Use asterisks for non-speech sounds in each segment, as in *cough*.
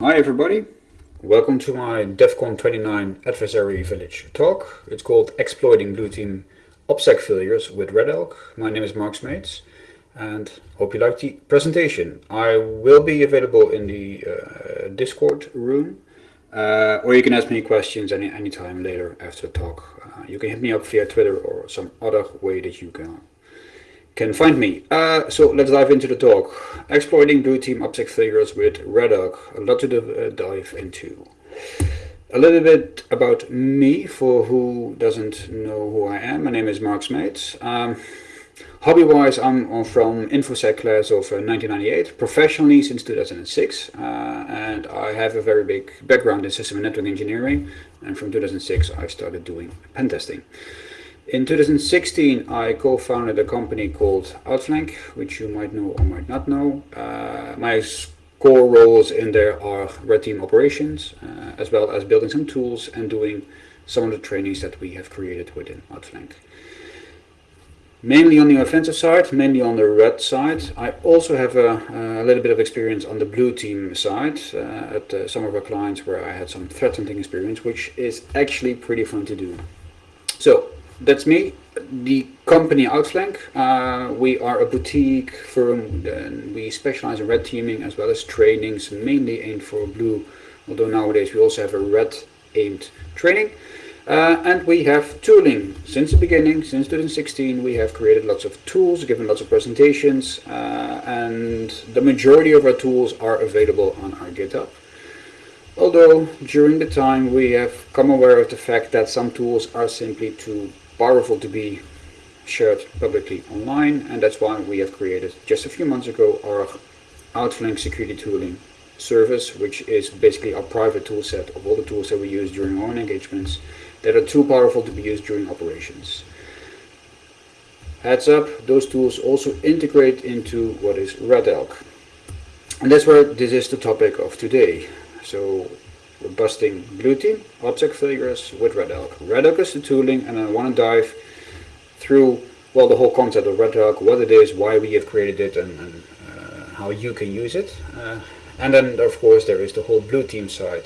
Hi everybody, welcome to my DEF CON 29 Adversary Village talk. It's called Exploiting Blue Team OPSEC Failures with Red Elk. My name is Mark Smeets and hope you like the presentation. I will be available in the uh, Discord room uh, or you can ask me questions any anytime later after the talk. Uh, you can hit me up via Twitter or some other way that you can can find me. Uh, so let's dive into the talk. Exploiting blue team OPSEC figures with Red Elk. A lot to uh, dive into. A little bit about me for who doesn't know who I am. My name is Mark Smeets. Um, Hobby-wise, I'm from InfoSec class of uh, 1998, professionally since 2006, uh, and I have a very big background in system and network engineering, and from 2006 I started doing pen testing. In 2016, I co-founded a company called Outflank, which you might know or might not know. Uh, my core roles in there are red team operations, uh, as well as building some tools and doing some of the trainings that we have created within Outflank. Mainly on the offensive side, mainly on the red side. I also have a, a little bit of experience on the blue team side uh, at uh, some of our clients where I had some threat hunting experience, which is actually pretty fun to do. So that's me. The company Outflank, uh, we are a boutique firm and we specialize in red teaming as well as trainings, mainly aimed for blue, although nowadays we also have a red aimed training. Uh, and we have tooling. Since the beginning, since 2016, we have created lots of tools, given lots of presentations, uh, and the majority of our tools are available on our GitHub. Although during the time we have come aware of the fact that some tools are simply too powerful to be shared publicly online and that's why we have created just a few months ago our Outflank security tooling service which is basically our private tool set of all the tools that we use during our own engagements that are too powerful to be used during operations. Heads up, those tools also integrate into what is Red Elk. And that's where this is the topic of today. So busting blue team, OPSEC failures with Red Elk. Red Elk is the tooling and I want to dive through well the whole concept of Red Elk, what it is, why we have created it and, and uh, how you can use it. Uh, and then of course there is the whole blue team side.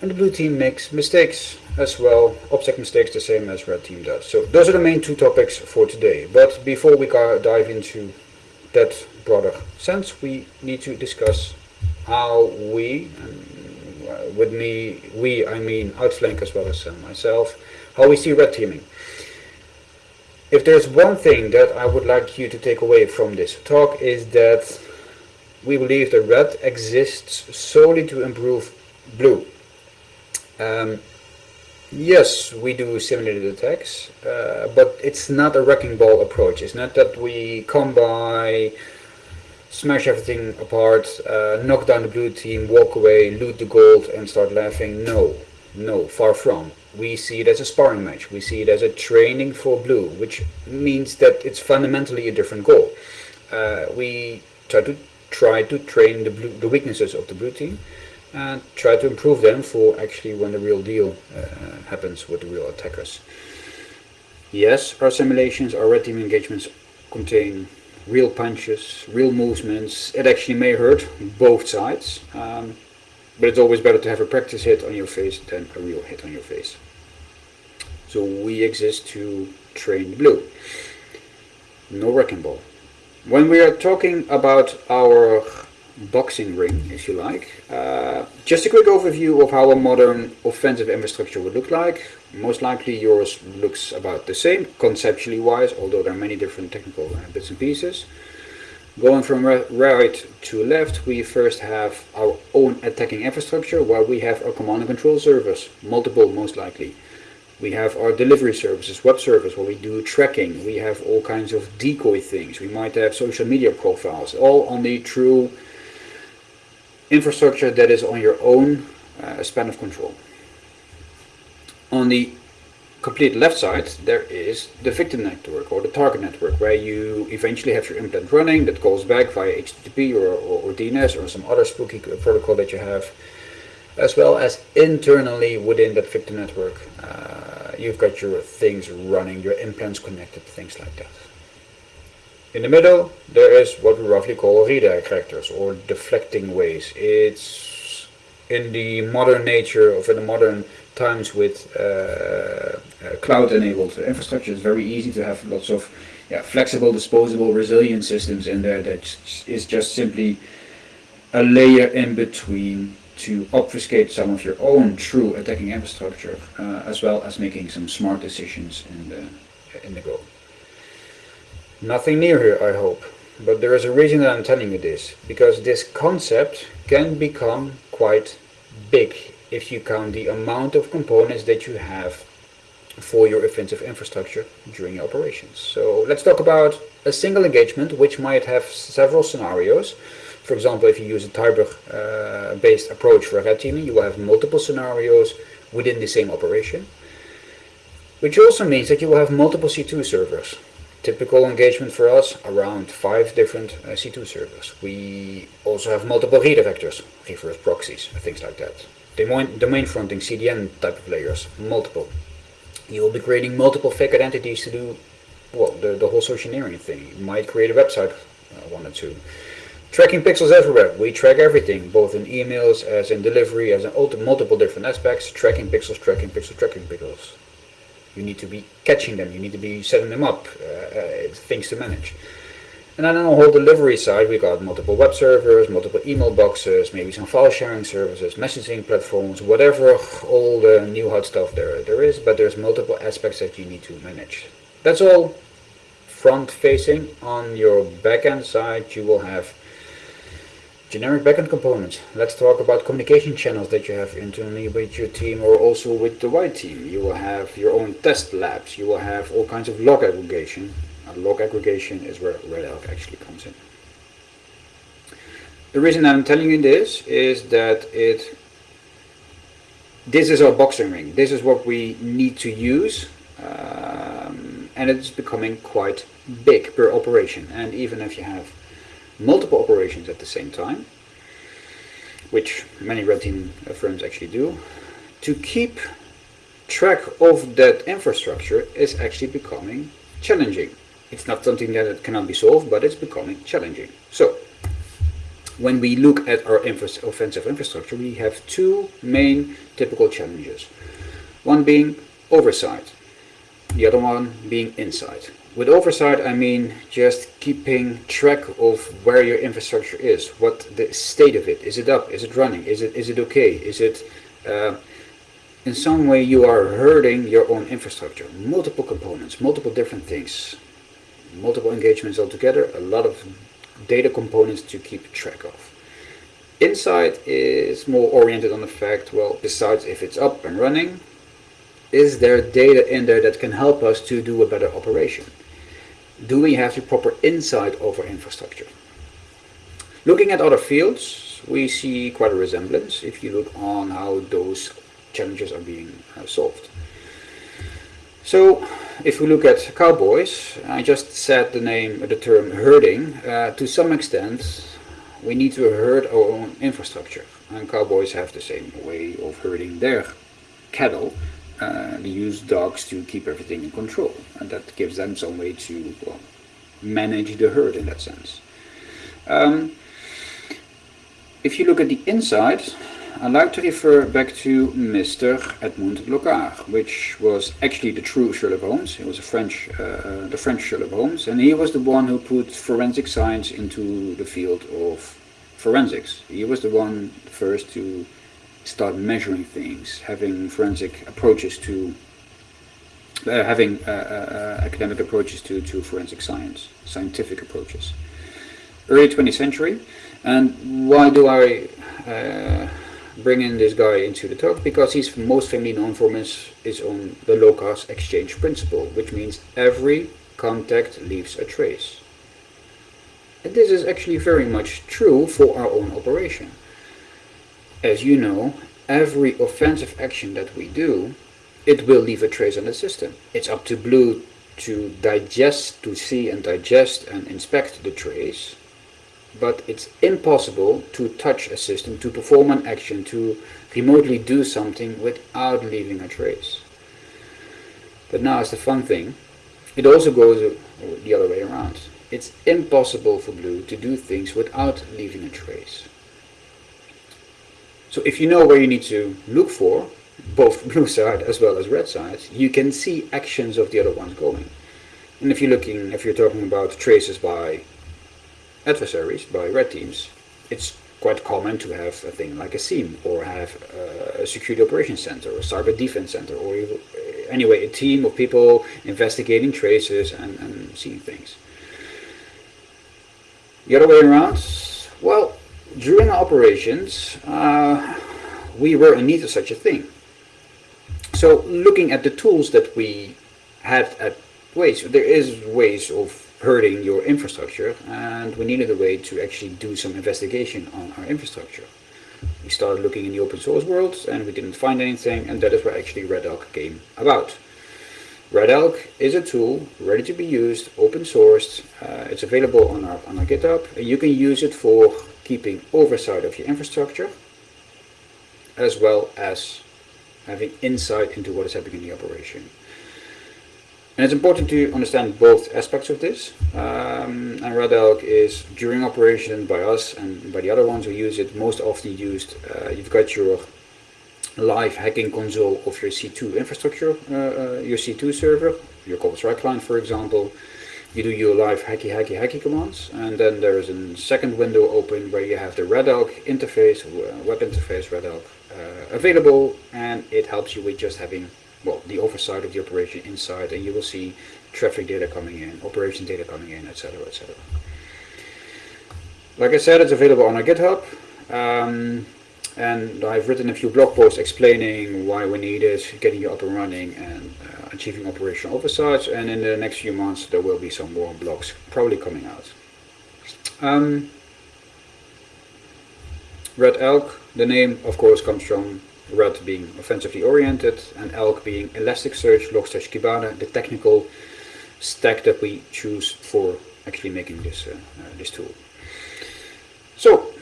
And the blue team makes mistakes as well, OPSEC mistakes the same as red team does. So those are the main two topics for today. But before we dive into that broader sense, we need to discuss how we, uh, with me, we, I mean Outflank as well as uh, myself, how we see red teaming. If there's one thing that I would like you to take away from this talk is that we believe that red exists solely to improve blue. Um, yes, we do simulated attacks, uh, but it's not a wrecking ball approach. It's not that we come by smash everything apart, uh, knock down the blue team, walk away, loot the gold and start laughing. No, no, far from. We see it as a sparring match. We see it as a training for blue, which means that it's fundamentally a different goal. Uh, we try to try to train the, blue, the weaknesses of the blue team and try to improve them for actually when the real deal uh, happens with the real attackers. Yes, our simulations, our red team engagements contain real punches, real movements. It actually may hurt both sides, um, but it's always better to have a practice hit on your face than a real hit on your face. So we exist to train blue. No wrecking ball. When we are talking about our boxing ring, if you like, uh, just a quick overview of how a modern offensive infrastructure would look like. Most likely yours looks about the same, conceptually wise, although there are many different technical uh, bits and pieces. Going from right to left, we first have our own attacking infrastructure, where we have our command and control service, multiple most likely. We have our delivery services, web service, where we do tracking. We have all kinds of decoy things. We might have social media profiles, all on the true infrastructure that is on your own uh, span of control. On the complete left side there is the victim network or the target network where you eventually have your implant running that calls back via HTTP or, or, or DNS or some other spooky protocol that you have as well as internally within that victim network uh, you've got your things running, your implants connected, things like that. In the middle, there is what we roughly call redirect vectors or deflecting ways. It's in the modern nature of in the modern times with uh, uh, cloud-enabled infrastructure, it's very easy to have lots of yeah, flexible, disposable, resilient systems in there that is just simply a layer in between to obfuscate some of your own true attacking infrastructure, uh, as well as making some smart decisions in the in the go. Nothing new here, I hope, but there is a reason that I'm telling you this, because this concept can become quite big if you count the amount of components that you have for your offensive infrastructure during your operations. So let's talk about a single engagement which might have several scenarios. For example, if you use a Tiber-based uh, approach for red teaming, you will have multiple scenarios within the same operation, which also means that you will have multiple C2 servers. Typical engagement for us, around five different uh, C2 servers. We also have multiple redirectors, reverse proxies, things like that. Domain, domain fronting, CDN type of layers, multiple. You will be creating multiple fake identities to do, well, the, the whole social engineering thing. You might create a website, uh, one or two. Tracking pixels everywhere. We track everything, both in emails, as in delivery, as in multiple different aspects. Tracking pixels, tracking pixels, tracking pixels. You need to be catching them. You need to be setting them up. Uh, uh, things to manage. And then on the whole delivery side, we got multiple web servers, multiple email boxes, maybe some file sharing services, messaging platforms, whatever all the new hot stuff there, there is, but there's multiple aspects that you need to manage. That's all front facing. On your backend side, you will have Generic backend components. Let's talk about communication channels that you have internally with your team or also with the white team. You will have your own test labs. You will have all kinds of log aggregation. And log aggregation is where Red Elk actually comes in. The reason I'm telling you this is that it this is our boxing ring. This is what we need to use um, and it's becoming quite big per operation. And even if you have multiple operations at the same time, which many red team firms actually do, to keep track of that infrastructure is actually becoming challenging. It's not something that cannot be solved, but it's becoming challenging. So, when we look at our infra offensive infrastructure, we have two main typical challenges. One being oversight, the other one being insight. With oversight, I mean just keeping track of where your infrastructure is, what the state of it. Is it up? Is it running? Is it is it okay? Is it uh, in some way you are hurting your own infrastructure? Multiple components, multiple different things, multiple engagements altogether, a lot of data components to keep track of. Insight is more oriented on the fact, well, besides if it's up and running, is there data in there that can help us to do a better operation? Do we have the proper insight over infrastructure? Looking at other fields, we see quite a resemblance if you look on how those challenges are being uh, solved. So, if we look at cowboys, I just said the name, the term herding. Uh, to some extent, we need to herd our own infrastructure, and cowboys have the same way of herding their cattle uh, use dogs to keep everything in control and that gives them some way to well, manage the herd in that sense. Um, if you look at the inside, I like to refer back to Mr. Edmond Locard, which was actually the true Sherlock Holmes. He was a French, uh, the French Sherlock Holmes, and he was the one who put forensic science into the field of forensics. He was the one first to start measuring things, having forensic approaches to, uh, having uh, uh, uh, academic approaches to, to forensic science, scientific approaches. Early 20th century, and why do I uh, bring in this guy into the talk? Because he's most famously known for his, his own the LOCAS exchange principle, which means every contact leaves a trace. And this is actually very much true for our own operation as you know, every offensive action that we do, it will leave a trace on the system. It's up to Blue to digest, to see and digest and inspect the trace, but it's impossible to touch a system, to perform an action, to remotely do something without leaving a trace. But now is the fun thing. It also goes the other way around. it's impossible for Blue to do things without leaving a trace. So if you know where you need to look for, both *laughs* blue side as well as red side, you can see actions of the other ones going. And if you're looking, if you're talking about traces by adversaries, by red teams, it's quite common to have a thing like a SIEM or have a security operations center or cyber defense center or eh, anyway a team of people investigating traces and, and seeing things. The other way around, well, during operations, uh, we were in need of such a thing. So looking at the tools that we had at ways, there is ways of hurting your infrastructure and we needed a way to actually do some investigation on our infrastructure. We started looking in the open source world and we didn't find anything and that is where actually Red Elk came about. Red Elk is a tool ready to be used, open sourced, uh, it's available on our, on our GitHub and you can use it for keeping oversight of your infrastructure as well as having insight into what is happening in the operation. And it's important to understand both aspects of this. Um, and Red Elk is during operation by us and by the other ones who use it, most often used. Uh, you've got your live hacking console of your C2 infrastructure, uh, uh, your C2 server, your Cobalt Strike client for example. You do your live hacky hacky hacky commands and then there is a second window open where you have the Red Elk interface, web interface Red Elk uh, available and it helps you with just having well, the oversight of the operation inside and you will see traffic data coming in, operation data coming in, etc. etc. Like I said, it's available on our GitHub. Um, and I've written a few blog posts explaining why we need it, getting you up and running and uh, achieving operational oversight. And in the next few months there will be some more blogs probably coming out. Um, Red Elk, the name of course comes from Red being offensively oriented and Elk being Elasticsearch, Logstash, Kibana, the technical stack that we choose for actually making this, uh, uh, this tool. So,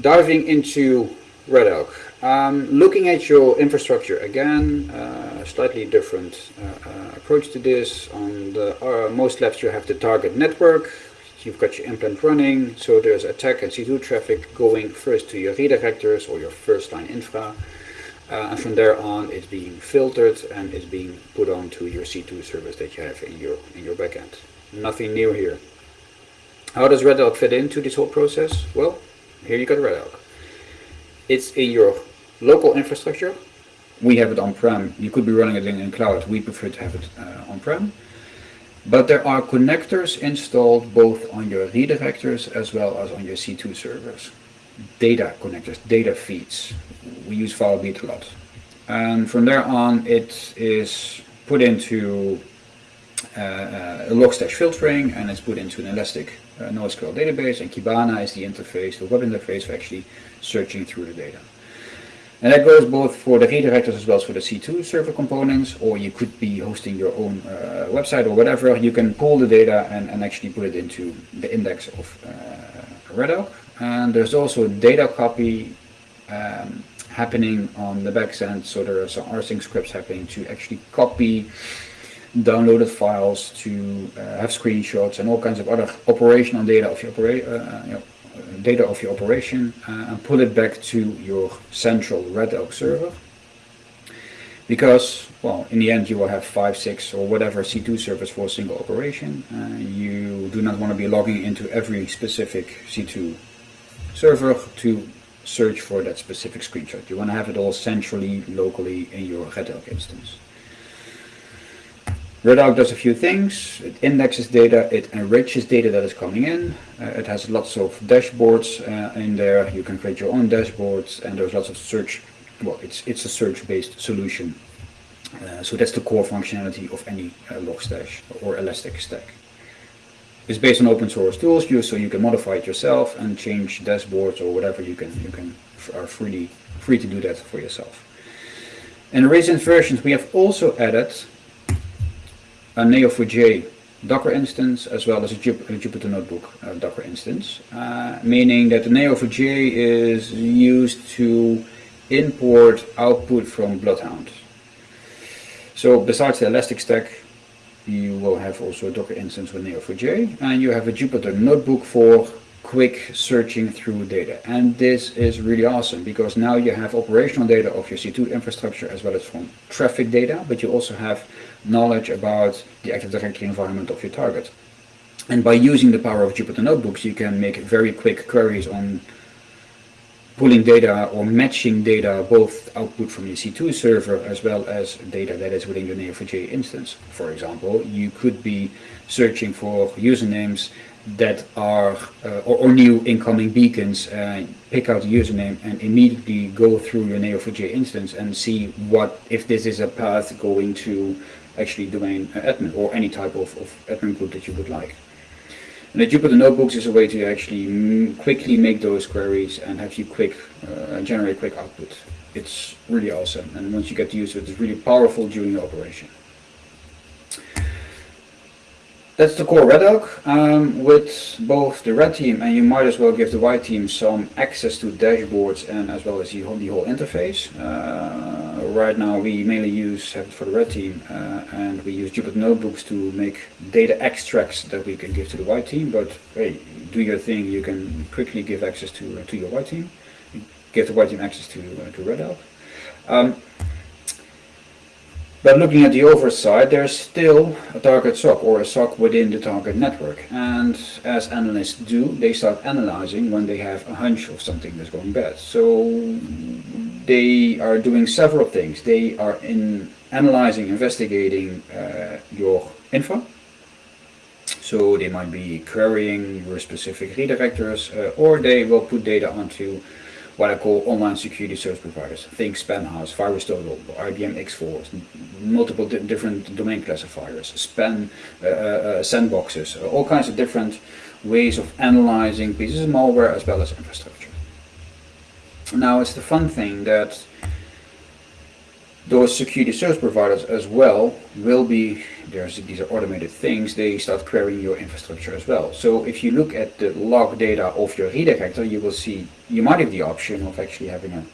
diving into Red Elk. Um, looking at your infrastructure again, uh, slightly different uh, uh, approach to this. On the uh, most left you have the target network, you've got your implant running, so there's attack and C2 traffic going first to your redirectors or your first line infra, uh, and from there on it's being filtered and it's being put onto your C2 service that you have in your in your backend. Nothing new here. How does Red Elk fit into this whole process? Well, here you got Red Elk. It's in your local infrastructure. We have it on-prem. You could be running it in, in cloud. We prefer to have it uh, on-prem. But there are connectors installed both on your redirectors as well as on your C2 servers. Data connectors, data feeds. We use Filebeat a lot. And from there on it is put into uh, uh, a Logstash filtering and it's put into an Elastic uh, NoSQL database and Kibana is the interface, the web interface for actually searching through the data. And that goes both for the redirectors as well as for the C2 server components, or you could be hosting your own uh, website or whatever. You can pull the data and, and actually put it into the index of uh, Red Elk. And there's also data copy um, happening on the back end, so there are some rsync scripts happening to actually copy downloaded files, to uh, have screenshots and all kinds of other operational data of your, opera uh, you know, data of your operation uh, and pull it back to your central Red Oak server. Because, well, in the end you will have 5, 6 or whatever C2 servers for a single operation. Uh, you do not want to be logging into every specific C2 server to search for that specific screenshot. You want to have it all centrally, locally in your Red Elk instance. Red Elk does a few things. It indexes data, it enriches data that is coming in. Uh, it has lots of dashboards uh, in there. You can create your own dashboards and there's lots of search. Well, it's, it's a search-based solution. Uh, so that's the core functionality of any uh, Logstash or Elastic stack. It's based on open source tools, you, so you can modify it yourself and change dashboards or whatever you can. You can are freely free to do that for yourself. In recent versions, we have also added a Neo4j Docker instance as well as a, Jupyter Notebook uh, Docker instance, uh, meaning that the Neo4j is used to import output from Bloodhound. So besides the Elastic Stack, you will have also a Docker instance with Neo4j, and you have a Jupyter notebook for quick searching through data. And this is really awesome because now you have operational data of your C2 infrastructure as well as from traffic data, but you also have knowledge about the Active Directory environment of your target. And by using the power of Jupyter Notebooks, you can make very quick queries on pulling data or matching data, both output from your C2 server as well as data that is within your Neo4j instance. For example, you could be searching for usernames that are uh, or, or, new incoming beacons, uh, pick out the username and immediately go through your Neo4j instance and see what if this is a path going to actually domain admin or any type of, of admin group that you would like. And the Jupyter Notebooks is a way to actually quickly make those queries and have you quick uh, generate quick output. It's really awesome, and once you get to use it, it's really powerful during your operation. That's the core Red Oak. Um, with both the red team and you might as well give the white team some access to dashboards and as well as the whole, the whole interface. Uh, right now we mainly use it for the red team uh, and we use Jupyter Notebooks to make data extracts that we can give to the white team. But hey, do your thing, you can quickly give access to, uh, to your white team. Give the white team access to, uh, to Red Oak. Um, but looking at the oversight, there's still a target SOC or a SOC within the target network. And as analysts do, they start analyzing when they have a hunch of something that's going bad. So they are doing several things. They are in analyzing, investigating uh, your info. So they might be querying your specific redirectors, uh, or they will put data onto what I call online security service providers. Think Spamhaus, VirusTotal, IBM X4, multiple di different domain classifiers, spam uh, uh, uh, sandboxes, uh, all kinds of different ways of analyzing pieces of malware as well as infrastructure. Now it's the fun thing that those security service providers as well will be, there's, these are automated things, they start querying your infrastructure as well. So if you look at the log data of your redirector, you will see, you might have the option of actually having a,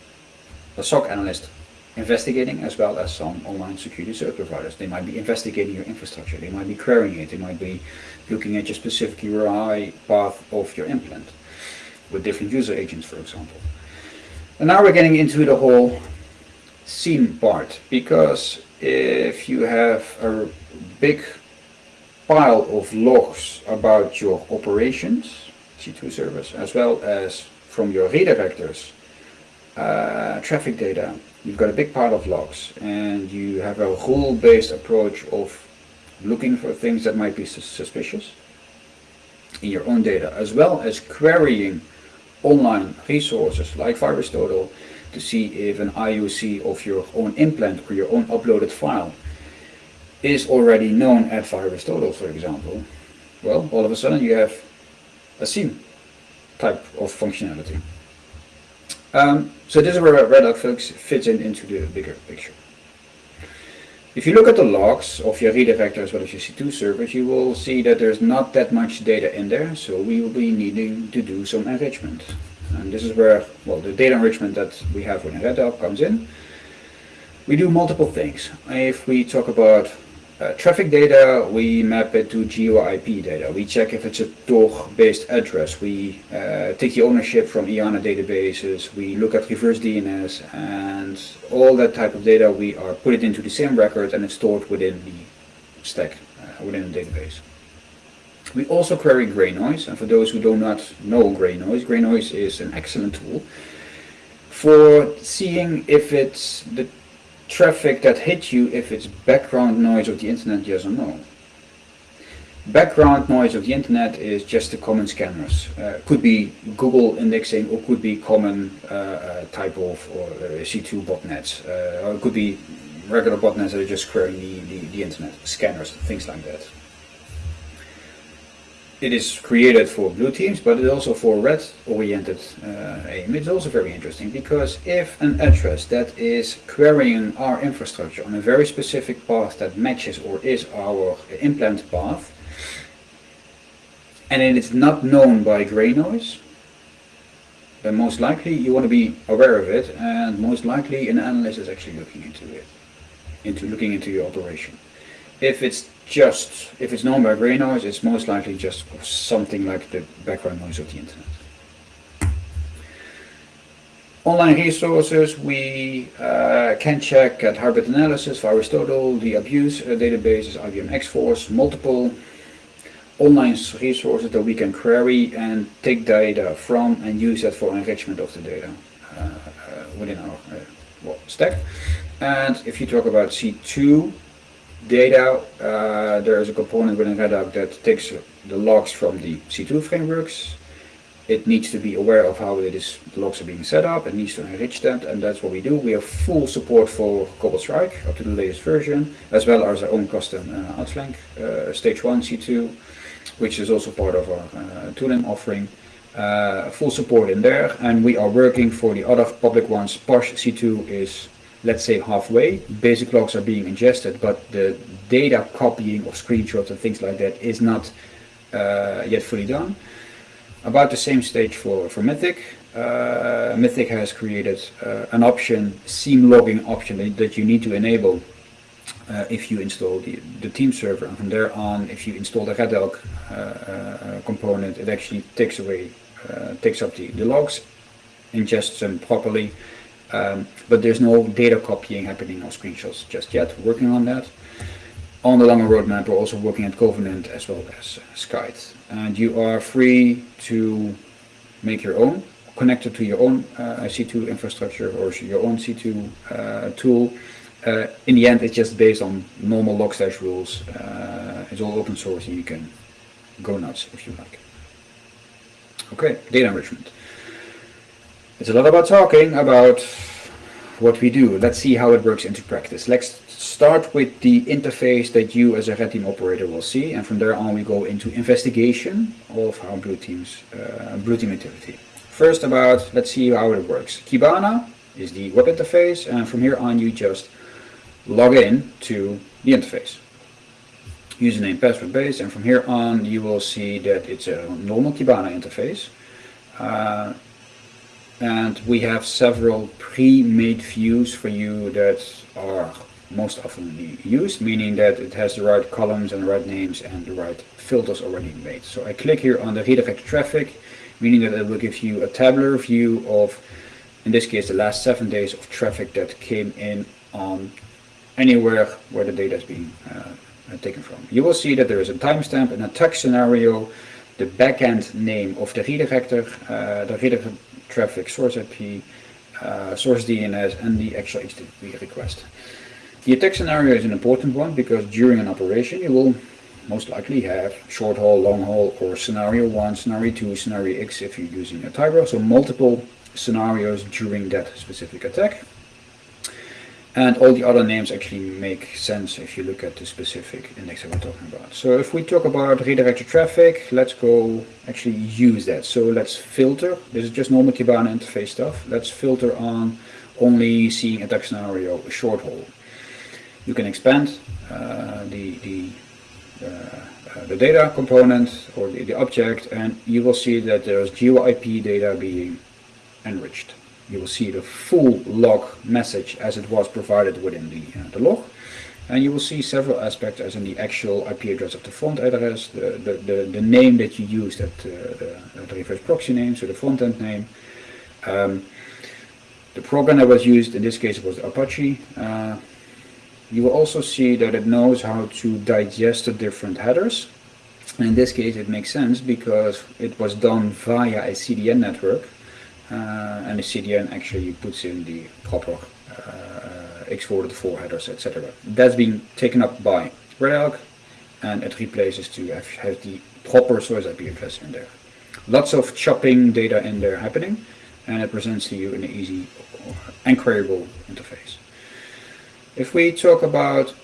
a SOC analyst investigating as well as some online security service providers. They might be investigating your infrastructure, they might be querying it, they might be looking at your specific URI path of your implant with different user agents, for example. And now we're getting into the whole scene part because if you have a big pile of logs about your operations, C2 service, as well as from your redirectors, uh, traffic data, you've got a big pile of logs and you have a rule-based approach of looking for things that might be suspicious in your own data, as well as querying online resources like VirusTotal to see if an IUC of your own implant or your own uploaded file is already known at VirusTotal, for example, well, all of a sudden you have a SIEM type of functionality. Um, so this is where Red Oak fits in into the bigger picture. If you look at the logs of your redirector as well as your C2 servers, you will see that there's not that much data in there, so we will be needing to do some enrichment. And this is where, well, the data enrichment that we have within Red comes in. We do multiple things. If we talk about uh, traffic data, we map it to geo-IP data. We check if it's a Tor-based address. We uh, take the ownership from IANA databases. We look at reverse DNS and all that type of data. We are put it into the same record and it's stored within the stack, uh, within the database. We also query gray noise, and for those who do not know gray noise, gray noise is an excellent tool for seeing if it's the traffic that hits you, if it's background noise of the internet, yes or no. Background noise of the internet is just the common scanners. Uh, could be Google indexing or could be common uh, uh, type of or uh, C2 botnets. Uh, or it could be regular botnets that are just querying the, the, the internet, scanners, things like that it is created for blue teams, but it's also for red-oriented uh, aim. It's also very interesting because if an address that is querying our infrastructure on a very specific path that matches or is our implant path, and it is not known by gray noise, then most likely you want to be aware of it, and most likely an analyst is actually looking into it, into looking into your operation. If it's just, if it's known by gray noise, it's most likely just something like the background noise of the internet. Online resources, we uh, can check at Hybrid Analysis for Aristotle, the abuse uh, databases, IBM X-Force, multiple online resources that we can query and take data from and use that for enrichment of the data uh, uh within our uh, well, stack. And if you talk about C2 data, uh, there is a component within Redact that takes the logs from the C2 frameworks it needs to be aware of how it is the logs are being set up, it needs to enrich that, and that's what we do. We have full support for Cobalt Strike up to the latest version, as well as our own custom uh, Outflank uh, Stage 1 C2, which is also part of our uh, tooling offering. Uh, full support in there, and we are working for the other public ones. Parse C2 is, let's say, halfway. Basic logs are being ingested, but the data copying of screenshots and things like that is not uh, yet fully done. About the same stage for, for Mythic. Uh, Mythic has created uh, an option, seam logging option that, that you need to enable uh, if you install the, the team server. And from there on, if you install the Red Elk uh, uh, component, it actually takes away, takes up the, the logs, ingests them properly. Um, but there's no data copying happening on screenshots just yet. Working on that. On the longer roadmap, we're also working at Covenant as well as Skite and you are free to make your own, connect it to your own uh, C2 infrastructure or your own C2 uh, tool. Uh, in the end, it's just based on normal logstash rules. Uh, it's all open source and you can go nuts if you like. Okay, data enrichment. It's a lot about talking about what we do. Let's see how it works into practice. Let's start with the interface that you as a red team operator will see and from there on we go into investigation of how blue teams uh, blue team activity. First about let's see how it works. Kibana is the web interface and from here on you just log in to the interface. Username password base and from here on you will see that it's a normal Kibana interface. Uh, and we have several pre-made views for you that are most often used, meaning that it has the right columns and the right names and the right filters already made. So I click here on the redirect traffic, meaning that it will give you a tabular view of, in this case, the last seven days of traffic that came in on anywhere where the data is being uh, taken from. You will see that there is a timestamp and a text scenario, the backend name of the redirector, uh, the redirect traffic source IP, uh, source DNS, and the actual HTTP request. The attack scenario is an important one because during an operation you will most likely have short haul, long haul, or scenario 1, scenario 2, scenario X if you're using a Tyro. So multiple scenarios during that specific attack. And all the other names actually make sense if you look at the specific index that we're talking about. So if we talk about redirected traffic, let's go actually use that. So let's filter. This is just normal Kibana interface stuff. Let's filter on only seeing a attack scenario a short haul you can expand uh, the, the, uh, the data component or the, the object and you will see that there's geo IP data being enriched. You will see the full log message as it was provided within the, uh, the log and you will see several aspects as in the actual IP address of the front address, the, the, the, the name that you used at uh, the, the, reverse proxy name, so the front end name. Um, the program that was used in this case was Apache. Uh, you will also see that it knows how to digest the different headers. And in this case it makes sense because it was done via a CDN network and the CDN actually puts in the proper uh, exported for headers, etc. That's being taken up by Red Elk and it replaces to have, have the proper source IP address in there. Lots of chopping data in there happening and it presents to you an easy and queryable interface. If we talk about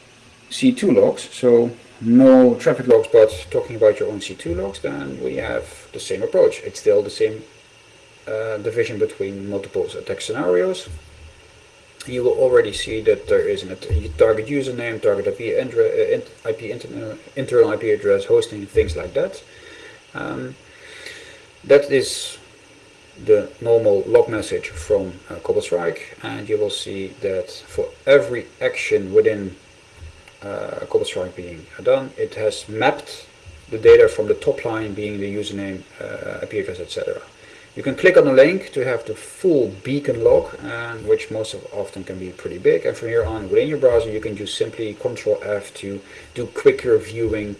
C2 logs, so no traffic logs, but talking about your own C2 logs, then we have the same approach. It's still the same uh, division between multiple attack scenarios. You will already see that there is a target username, target IP, uh, IP inter internal IP address, hosting, things like that. Um, that is the normal log message from uh, Cobalt Strike and you will see that for every action within uh, cobalt strike being done, it has mapped the data from the top line being the username, uh, IP address, etc. You can click on the link to have the full beacon log, and which most of, often can be pretty big. And from here on, within your browser, you can just simply Control F to do quicker viewing.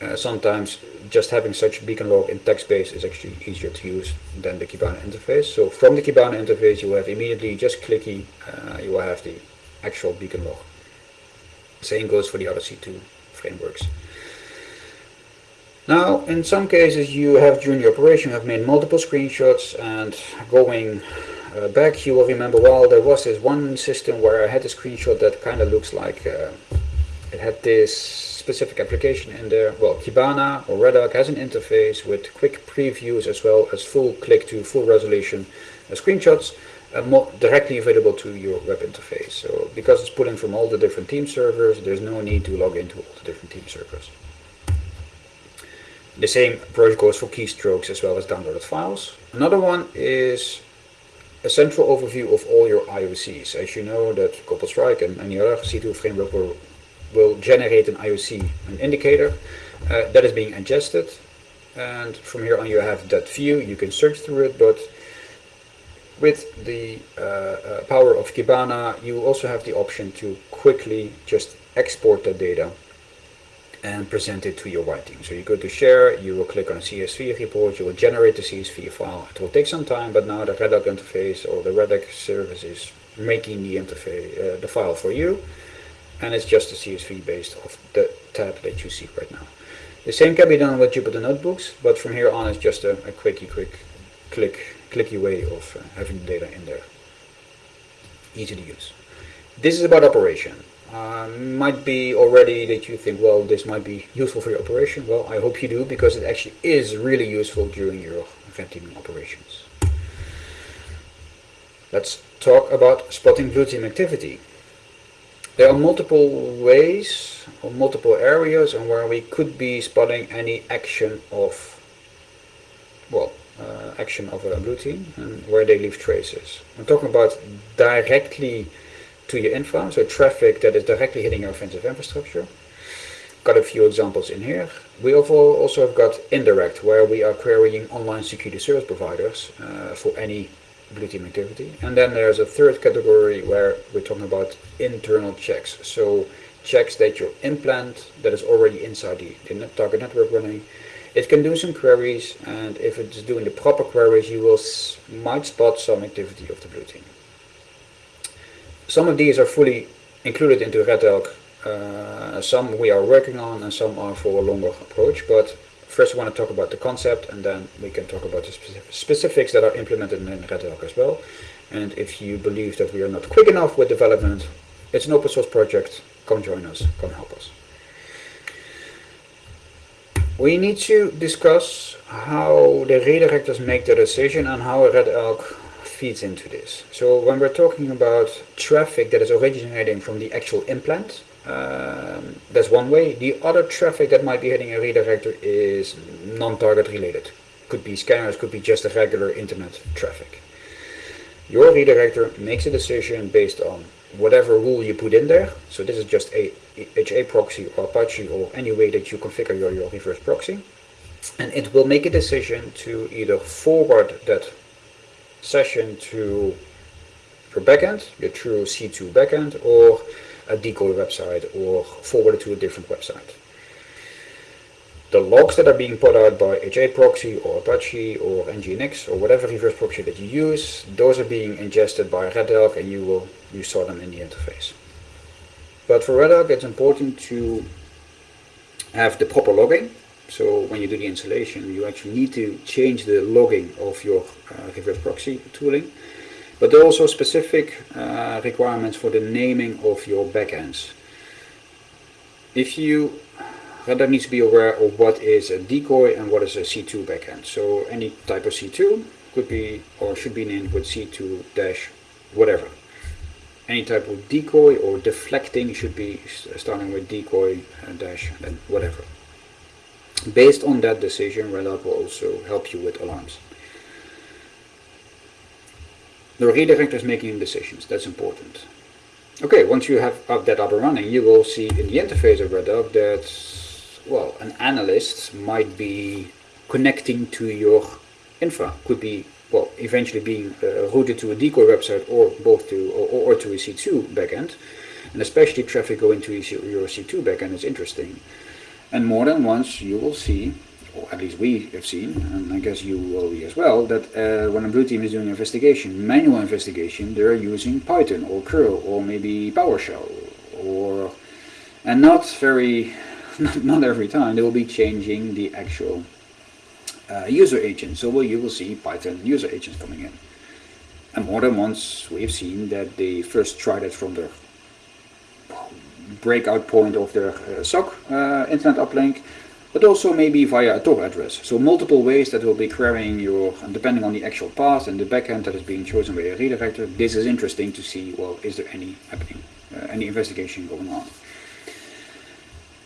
Uh, sometimes just having such beacon log in text-based is actually easier to use than the Kibana interface. So from the Kibana interface, you have immediately just clicky, uh, you will have the actual beacon log. Same goes for the other C2 frameworks. Now, in some cases, you have during the operation have made multiple screenshots and going uh, back, you will remember, well, there was this one system where I had a screenshot that kind of looks like uh, it had this specific application in there. Well, Kibana or Redarc has an interface with quick previews as well as full click to full resolution uh, screenshots uh, directly available to your web interface. So because it's pulling from all the different team servers, there's no need to log into all the different team servers. The same approach goes for keystrokes as well as downloaded files. Another one is a central overview of all your IOCs. As you know that Cobalt Strike and any other C2 framework will, will generate an IOC, an indicator, uh, that is being ingested. And from here on you have that view, you can search through it, but with the uh, uh, power of Kibana, you also have the option to quickly just export that data and present it to your writing. So you go to share, you will click on CSV report, you will generate the CSV file. It will take some time, but now the Redarc interface or the Redarc service is making the interface, uh, the file for you, and it's just a CSV based off the tab that you see right now. The same can be done with Jupyter Notebooks, but from here on it's just a, a quickie, quick click, clicky way of uh, having the data in there. Easy to use. This is about operation. Uh, might be already that you think, well, this might be useful for your operation. Well, I hope you do, because it actually is really useful during your event teaming operations. Let's talk about spotting blue team activity. There are multiple ways or multiple areas on where we could be spotting any action of, well, uh, action of a blue team and where they leave traces. I'm talking about directly to your infra, so traffic that is directly hitting your offensive infrastructure. Got a few examples in here. We also have got indirect, where we are querying online security service providers uh, for any blue team activity. And then there's a third category where we're talking about internal checks. So checks that your implant that is already inside the, the target network running. It can do some queries, and if it's doing the proper queries, you will might spot some activity of the blue team. Some of these are fully included into Red Elk. Uh, some we are working on and some are for a longer approach. But first I want to talk about the concept and then we can talk about the specifics that are implemented in Red Elk as well. And if you believe that we are not quick enough with development, it's an open source project. Come join us, come help us. We need to discuss how the redirectors make the decision and how a Red Elk feeds into this. So when we're talking about traffic that is originating from the actual implant, um, that's one way. The other traffic that might be hitting a redirector is non-target related. Could be scanners, could be just a regular internet traffic. Your redirector makes a decision based on whatever rule you put in there. So this is just a HA proxy or Apache or any way that you configure your, your reverse proxy. And it will make a decision to either forward that session to your backend, your true C2 backend, or a decoy website, or forward it to a different website. The logs that are being put out by HA proxy or Apache or Nginx or whatever reverse proxy that you use, those are being ingested by Red Elk and you will you saw them in the interface. But for Red Elk it's important to have the proper logging so when you do the installation, you actually need to change the logging of your uh, reverse proxy tooling. But there are also specific uh, requirements for the naming of your backends. If you rather needs to be aware of what is a decoy and what is a C2 backend. So any type of C2 could be or should be named with C2 dash whatever. Any type of decoy or deflecting should be starting with decoy uh, dash and whatever. Based on that decision, Red will also help you with alarms. The redirector is making decisions, that's important. Okay, once you have that up and running, you will see in the interface of Redux that, well, an analyst might be connecting to your infra. Could be, well, eventually being uh, routed to a decoy website or both to, or, or to a C2 backend. And especially traffic going to your C2 backend is interesting. And more than once you will see or at least we have seen, and I guess you will be as well, that uh, when a blue team is doing an investigation, manual investigation, they're using Python or curl or maybe PowerShell or, and not very, *laughs* not, every time, they will be changing the actual uh, user agent. So well, you will see Python user agents coming in. And more than once we've seen that they first tried it from the breakout point of their uh, SOC uh, internet uplink but also maybe via a Tor address. So multiple ways that will be querying your, depending on the actual path and the backend that is being chosen by a redirector, this is interesting to see, well, is there any happening, uh, any investigation going on.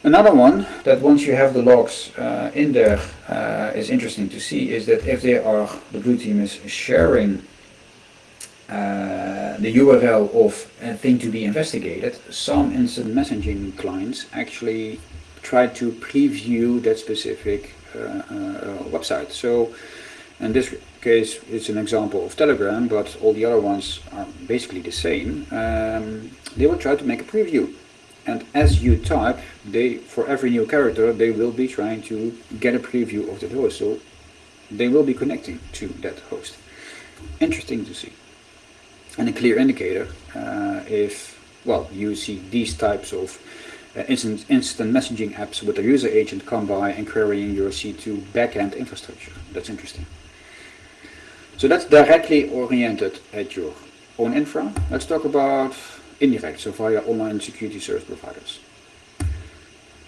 Another one that once you have the logs uh, in there uh, is interesting to see is that if they are, the blue team is sharing uh, the URL of a thing to be investigated, some instant messaging clients actually try to preview that specific uh, uh, website. So in this case it's an example of Telegram, but all the other ones are basically the same. Um, they will try to make a preview. And as you type, they for every new character, they will be trying to get a preview of that host. So they will be connecting to that host. Interesting to see. And a clear indicator uh, if, well, you see these types of uh, instant, instant messaging apps with a user agent come by and querying your C2 backend infrastructure. That's interesting. So that's directly oriented at your own infra. Let's talk about indirect, so via online security service providers.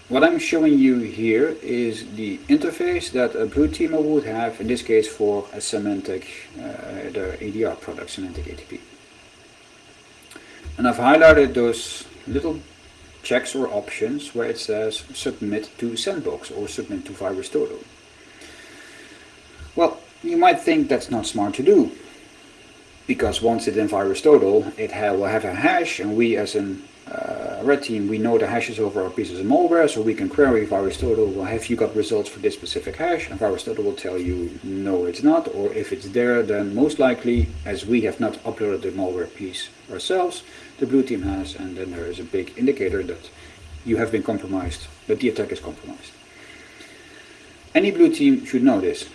What I'm showing you here is the interface that a blue teamer would have, in this case for a Symantec, uh, the ADR product, Symantec ATP. And I've highlighted those little checks or options where it says submit to sandbox or submit to VirusTotal. Well, you might think that's not smart to do because once it's in VirusTotal, it will have a hash and we as a uh, red team, we know the hashes over our pieces of malware, so we can query VirusTotal, well, have you got results for this specific hash? And VirusTotal will tell you, no, it's not, or if it's there, then most likely, as we have not uploaded the malware piece ourselves, the blue team has, and then there is a big indicator that you have been compromised, that the attack is compromised. Any blue team should know this,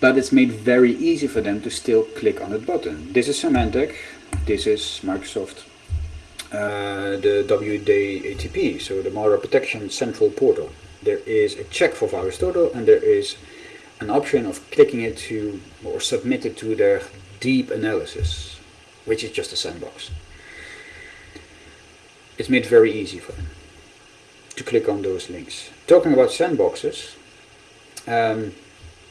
but it's made very easy for them to still click on that button. This is Symantec, this is Microsoft, uh, the WD ATP, so the Malware Protection Central Portal. There is a check for VirusTotal and there is an option of clicking it to or submit it to their deep analysis, which is just a sandbox it's made very easy for them to click on those links. Talking about sandboxes, um,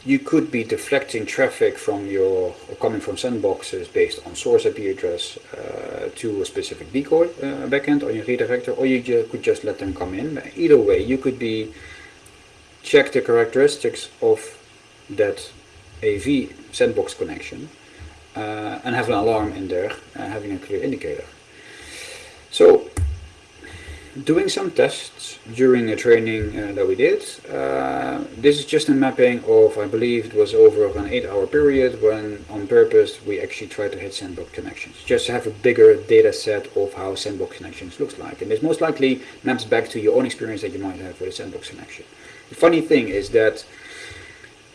you could be deflecting traffic from your, coming from sandboxes based on source IP address uh, to a specific decoy uh, backend on your redirector, or you ju could just let them come in. Either way, you could be check the characteristics of that AV sandbox connection uh, and have an alarm in there, uh, having a clear indicator. So doing some tests during a training uh, that we did. Uh, this is just a mapping of, I believe it was over an 8 hour period when on purpose we actually tried to hit sandbox connections. Just to have a bigger data set of how sandbox connections looks like. And this most likely maps back to your own experience that you might have with a sandbox connection. The funny thing is that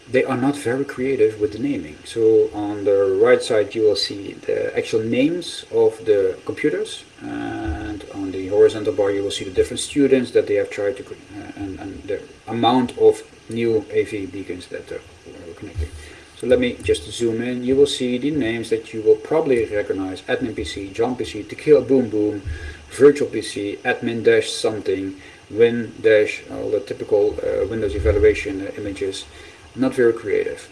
they are not very creative with the naming. So on the right side you will see the actual names of the computers and on the horizontal bar you will see the different students that they have tried to uh, and, and the amount of new AV beacons that they're connecting. So let me just zoom in. You will see the names that you will probably recognize. Admin PC, John PC, Tequila Boom Boom, Virtual PC, Admin Dash something, Win Dash, all the typical uh, Windows evaluation uh, images not very creative.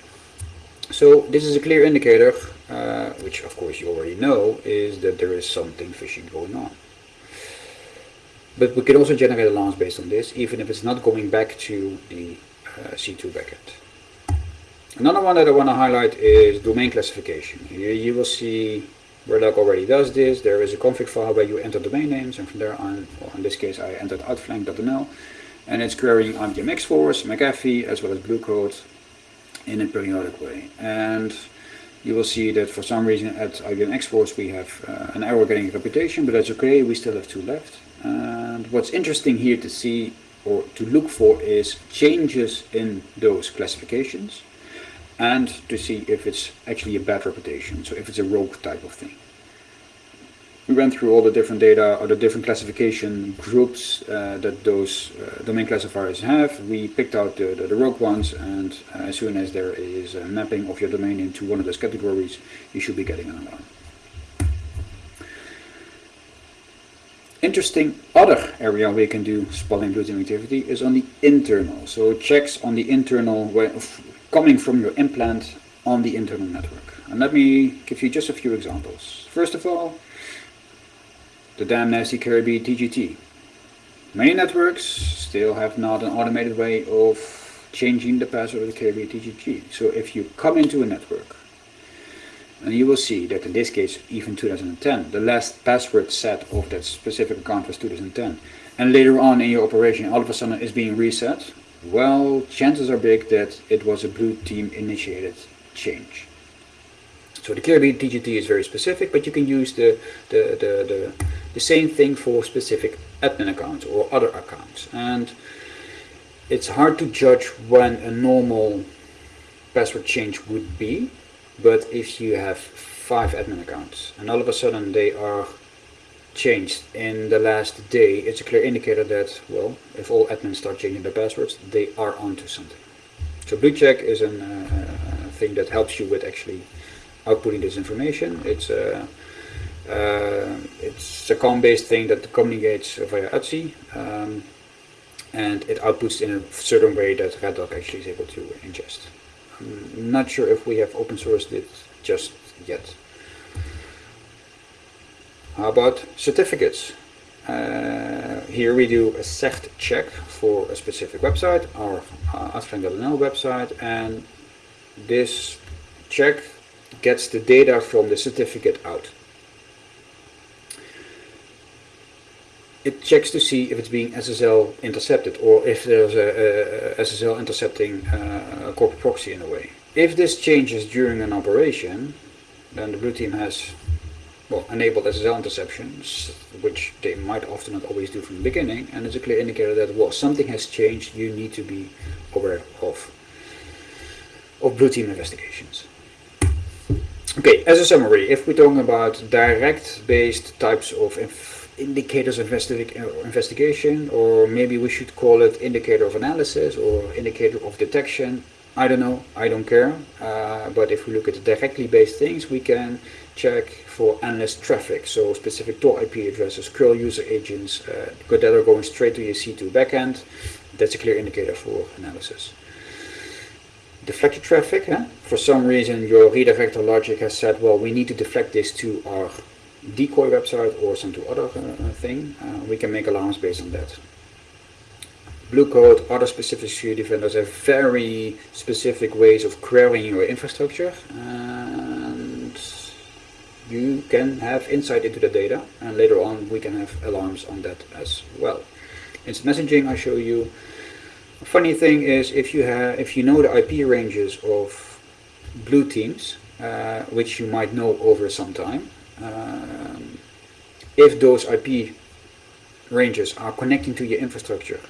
So this is a clear indicator, uh, which of course you already know, is that there is something fishy going on. But we can also generate alarms based on this, even if it's not going back to the uh, C2 backend. Another one that I want to highlight is domain classification. Here you will see Red Elk already does this. There is a config file where you enter domain names, and from there on, well, in this case, I entered outflank.nl, and it's querying IBM X-Force, McAfee, as well as Bluecoat in a periodic way. And you will see that for some reason at IBM X-Force we have uh, an error getting a reputation, but that's okay, we still have two left. And what's interesting here to see or to look for is changes in those classifications and to see if it's actually a bad reputation, so if it's a rogue type of thing. We went through all the different data or the different classification groups uh, that those uh, domain classifiers have. We picked out the, the, the rogue ones and uh, as soon as there is a mapping of your domain into one of those categories, you should be getting an alarm. Interesting other area you can do spotting blue team activity is on the internal. So checks on the internal way of coming from your implant on the internal network. And let me give you just a few examples. First of all, the damn nasty Caribou TGT. Many networks still have not an automated way of changing the password of the Caribou TGT. So if you come into a network, and you will see that in this case, even 2010, the last password set of that specific account was 2010, and later on in your operation, all of a sudden is being reset, well, chances are big that it was a blue team initiated change. So the Caribou TGT is very specific, but you can use the, the, the, the, the same thing for specific admin accounts or other accounts. And it's hard to judge when a normal password change would be, but if you have five admin accounts and all of a sudden they are changed in the last day, it's a clear indicator that, well, if all admins start changing their passwords, they are onto something. So BlueCheck is a uh, thing that helps you with actually outputting this information. It's a, uh, it's a COM-based thing that communicates via OTC, um, and it outputs in a certain way that Red actually is able to ingest. I'm not sure if we have open sourced it just yet. How about certificates? Uh, here we do a sect check for a specific website, our uh, website, and this check gets the data from the certificate out. It checks to see if it's being SSL intercepted or if there's a, a SSL intercepting uh, corporate proxy in a way. If this changes during an operation, then the blue team has well, enabled SSL interceptions, which they might often not always do from the beginning, and it's a clear indicator that well, something has changed, you need to be aware of, of blue team investigations. Okay, as a summary, if we're talking about direct-based types of indicators of investigation, or maybe we should call it indicator of analysis or indicator of detection, I don't know, I don't care. Uh, but if we look at directly based things, we can check for analyst traffic, so specific Tor IP addresses, curl user agents uh, that are going straight to your C2 backend. That's a clear indicator for analysis. Deflected traffic, huh? for some reason your redirector logic has said, well, we need to deflect this to our decoy website or some to other uh, thing. Uh, we can make alarms based on that. Bluecoat, other specific security vendors have very specific ways of querying your infrastructure and you can have insight into the data and later on we can have alarms on that as well. Instant messaging I show you. Funny thing is if you have if you know the IP ranges of blue teams, uh, which you might know over some time, um, if those IP ranges are connecting to your infrastructure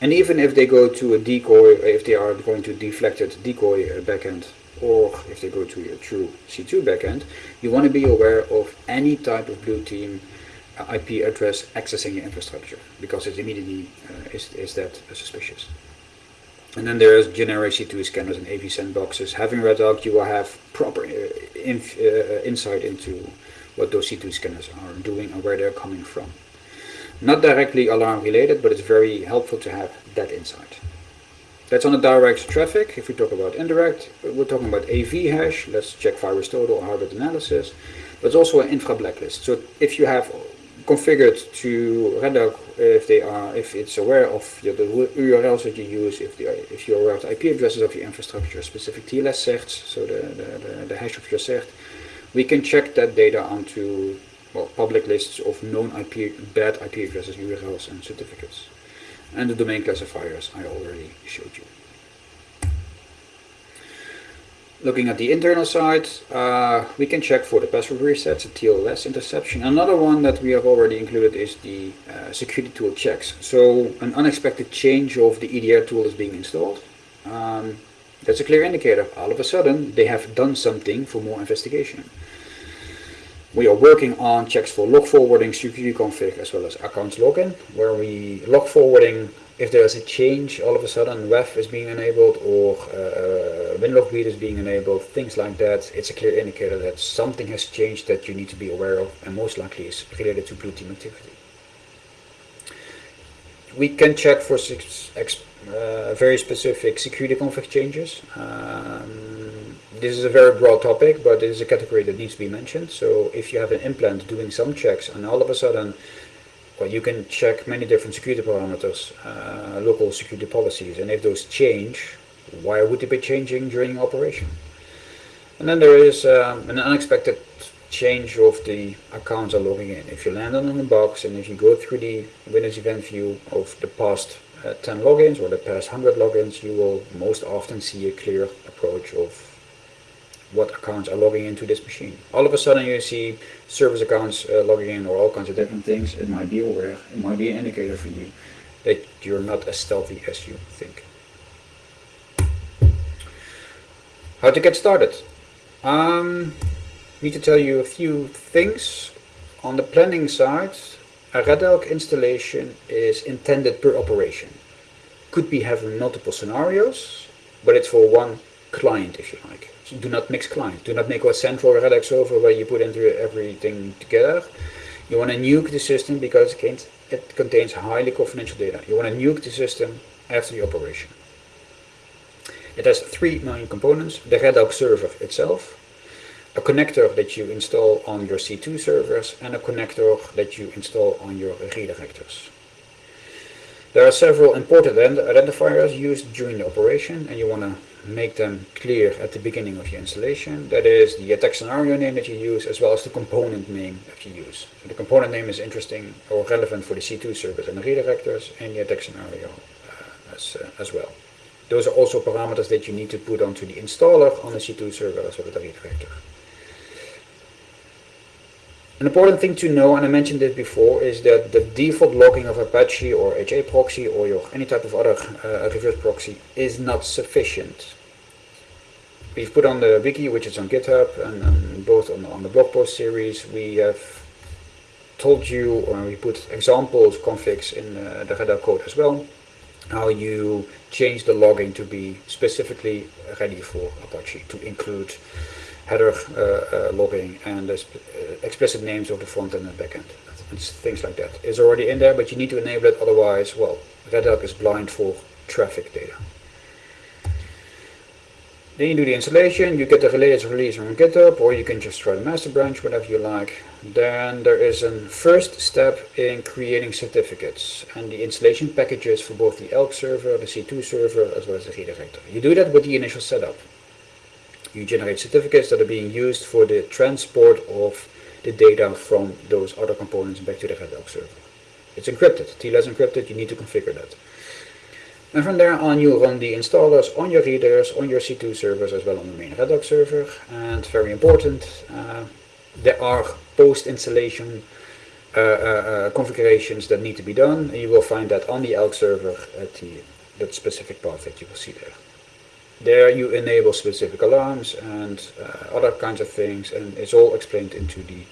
and even if they go to a decoy, if they are going to deflected decoy backend, or if they go to your true C2 backend, you want to be aware of any type of blue team IP address accessing your infrastructure, because it immediately uh, is, is that suspicious. And then there's generic C2 scanners and AV sandboxes. Having Red Elk, you will have proper uh, inf, uh, insight into what those C2 scanners are doing and where they're coming from. Not directly alarm related, but it's very helpful to have that insight. That's on the direct traffic. If we talk about indirect, we're talking about AV hash. Let's check VirusTotal or hardware analysis. But it's also an infra blacklist. So if you have configured to Red Elk, uh, if they are, if it's aware of the URLs that you use, if, the, if you're aware of the IP addresses of your infrastructure, specific TLS certs, so the, the, the, the hash of your cert, we can check that data onto well, public lists of known IP, bad IP addresses, URLs, and certificates. And the domain classifiers I already showed you. Looking at the internal side, uh, we can check for the password resets, the TLS interception. Another one that we have already included is the uh, security tool checks. So an unexpected change of the EDR tool is being installed. Um, that's a clear indicator. All of a sudden, they have done something for more investigation. We are working on checks for log forwarding, security config, as well as accounts login, where we log forwarding if there's a change, all of a sudden WEF is being enabled or uh, read is being enabled, things like that, it's a clear indicator that something has changed that you need to be aware of and most likely is related to blue team activity. We can check for six, uh, very specific security config changes. Um, this is a very broad topic, but it is a category that needs to be mentioned. So if you have an implant doing some checks and all of a sudden well, you can check many different security parameters, uh, local security policies, and if those change, why would they be changing during operation? And then there is um, an unexpected change of the accounts are logging in. If you land on a box and if you go through the Windows event view of the past uh, 10 logins or the past 100 logins, you will most often see a clear approach of what accounts are logging into this machine. All of a sudden you see service accounts uh, logging in or all kinds of different things. It might be aware, it might be an indicator for you that you're not as stealthy as you think. How to get started? Um, need to tell you a few things. On the planning side, a Red Elk installation is intended per operation. Could be having multiple scenarios, but it's for one client if you like do not mix client. Do not make a central Red Elk server where you put into everything together. You want to nuke the system because it contains highly confidential data. You want to nuke the system after the operation. It has three main components. The Red Elk server itself, a connector that you install on your C2 servers, and a connector that you install on your redirectors. There are several important identifiers used during the operation, and you want to make them clear at the beginning of your installation. That is the attack scenario name that you use as well as the component name that you use. So the component name is interesting or relevant for the C2 service and the redirectors and the attack scenario uh, as, uh, as well. Those are also parameters that you need to put onto the installer on the C2 server as well as the redirector. An important thing to know, and I mentioned this before, is that the default logging of Apache or HA proxy or your any type of other uh, reverse proxy is not sufficient. We've put on the wiki, which is on GitHub, and, and both on, on, the blog post series, we have told you, or we put examples, configs in uh, the Red Elk code as well, how you change the logging to be specifically ready for Apache, to include header uh, uh, logging and uh, explicit names of the front end and back end. things like that. It's already in there, but you need to enable it, otherwise, well, Red Elk is blind for traffic data. Then you do the installation, you get the latest release from GitHub, or you can just try the master branch, whatever you like. Then there is a first step in creating certificates and the installation packages for both the Elk server, the C2 server, as well as the redirector. You do that with the initial setup you generate certificates that are being used for the transport of the data from those other components back to the Red Elk server. It's encrypted, TLS encrypted, you need to configure that. And from there on you run the installers on your readers, on your C2 servers as well on the main Red Elk server. And very important, uh, there are post-installation uh, uh, uh, configurations that need to be done. And you will find that on the Elk server at the that specific path that you will see there. There you enable specific alarms and uh, other kinds of things and it's all explained into the,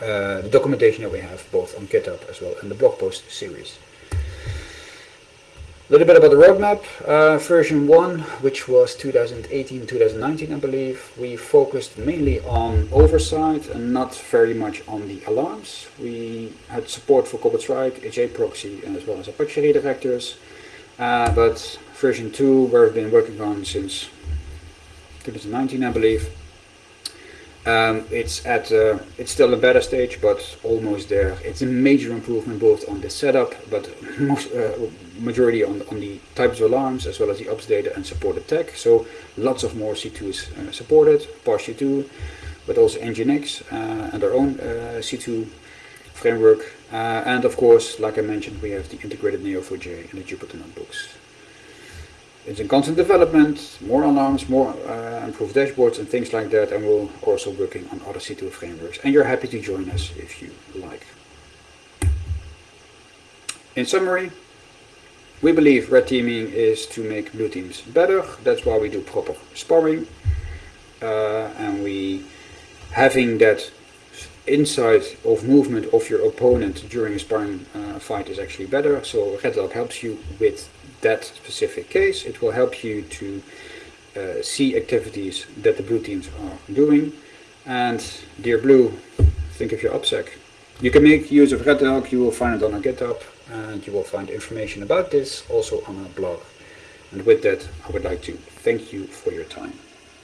uh, the documentation that we have both on GitHub as well and the blog post series. A little bit about the roadmap. Uh, version 1, which was 2018-2019 I believe, we focused mainly on oversight and not very much on the alarms. We had support for Cobalt Strike, HA proxy and as well as Apache redirectors. Uh, but version 2 where I've been working on since 2019 I believe. Um, it's at uh, it's still a beta stage but almost there. It's a major improvement both on the setup but most uh, majority on, on the types of alarms as well as the ops data and supported tech. So lots of more C2s uh, supported, PoshC2. but also Nginx uh, and our own uh, C2 framework. Uh, and of course, like I mentioned, we have the integrated Neo4j and the Jupyter notebooks. It's in constant development, more alarms, more uh, improved dashboards and things like that, and we're also working on other C2 frameworks. And you're happy to join us if you like. In summary, we believe red teaming is to make blue teams better. That's why we do proper sparring. Uh, and we having that insight of movement of your opponent during a sparring uh, fight is actually better. So Red Elk helps you with that specific case. It will help you to uh, see activities that the blue teams are doing. And dear blue, think of your OPSEC. You can make use of Red Elk, you will find it on our GitHub, and you will find information about this also on our blog. And with that, I would like to thank you for your time.